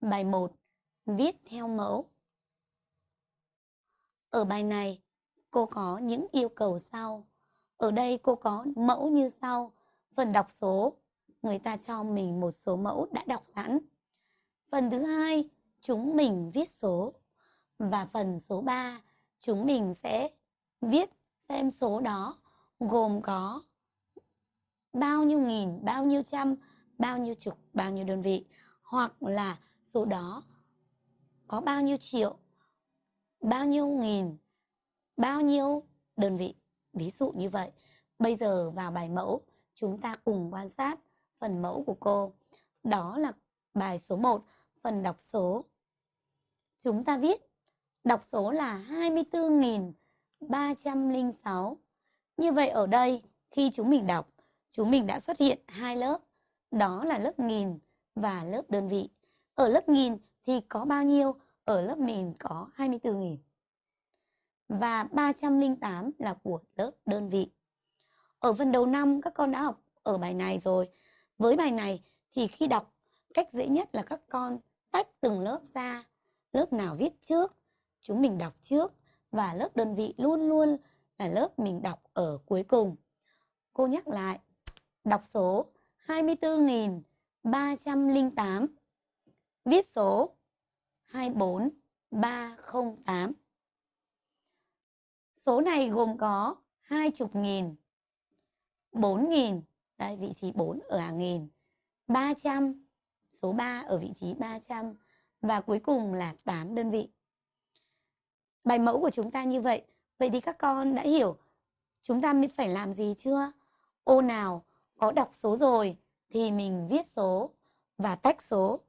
Bài 1. Viết theo mẫu. Ở bài này, cô có những yêu cầu sau. Ở đây cô có mẫu như sau. Phần đọc số, người ta cho mình một số mẫu đã đọc sẵn. Phần thứ hai, chúng mình viết số. Và phần số 3, chúng mình sẽ viết xem số đó gồm có bao nhiêu nghìn, bao nhiêu trăm, bao nhiêu chục, bao nhiêu đơn vị hoặc là số đó có bao nhiêu triệu, bao nhiêu nghìn, bao nhiêu đơn vị. Ví dụ như vậy. Bây giờ vào bài mẫu, chúng ta cùng quan sát phần mẫu của cô. Đó là bài số 1, phần đọc số. Chúng ta viết đọc số là 24.306. Như vậy ở đây, khi chúng mình đọc, chúng mình đã xuất hiện hai lớp. Đó là lớp nghìn và lớp đơn vị. Ở lớp nghìn thì có bao nhiêu? Ở lớp mình có 24.000. Và 308 là của lớp đơn vị. Ở phần đầu năm các con đã học ở bài này rồi. Với bài này thì khi đọc, cách dễ nhất là các con tách từng lớp ra. Lớp nào viết trước, chúng mình đọc trước. Và lớp đơn vị luôn luôn là lớp mình đọc ở cuối cùng. Cô nhắc lại, đọc số 24.308 Viết số 24308. Số này gồm có hai chục nghìn, bốn nghìn, đây vị trí 4 ở hàng nghìn, 300, số 3 ở vị trí 300 và cuối cùng là 8 đơn vị. Bài mẫu của chúng ta như vậy. Vậy thì các con đã hiểu chúng ta mới phải làm gì chưa? Ô nào có đọc số rồi thì mình viết số và tách số